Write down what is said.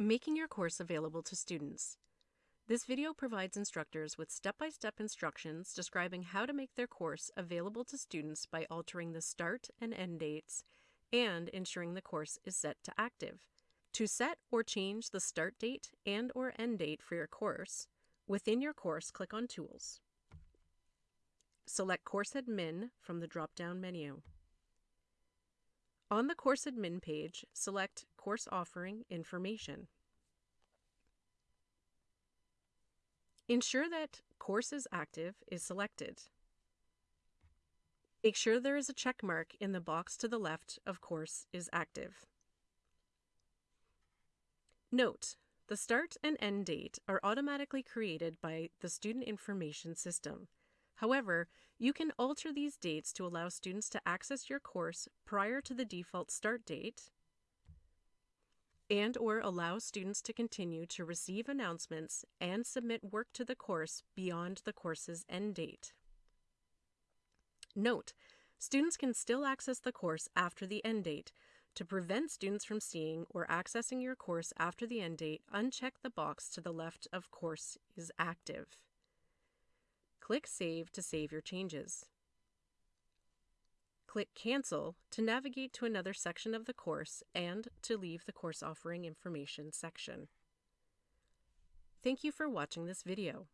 Making your course available to students. This video provides instructors with step-by-step instructions describing how to make their course available to students by altering the start and end dates and ensuring the course is set to active. To set or change the start date and or end date for your course, within your course click on Tools. Select Course Admin from the drop-down menu. On the Course Admin page, select Course Offering Information. Ensure that Course is Active is selected. Make sure there is a check mark in the box to the left of Course is Active. Note, the start and end date are automatically created by the Student Information System. However, you can alter these dates to allow students to access your course prior to the default start date and or allow students to continue to receive announcements and submit work to the course beyond the course's end date. Note, students can still access the course after the end date. To prevent students from seeing or accessing your course after the end date, uncheck the box to the left of Course is active. Click Save to save your changes. Click Cancel to navigate to another section of the course and to leave the course offering information section. Thank you for watching this video.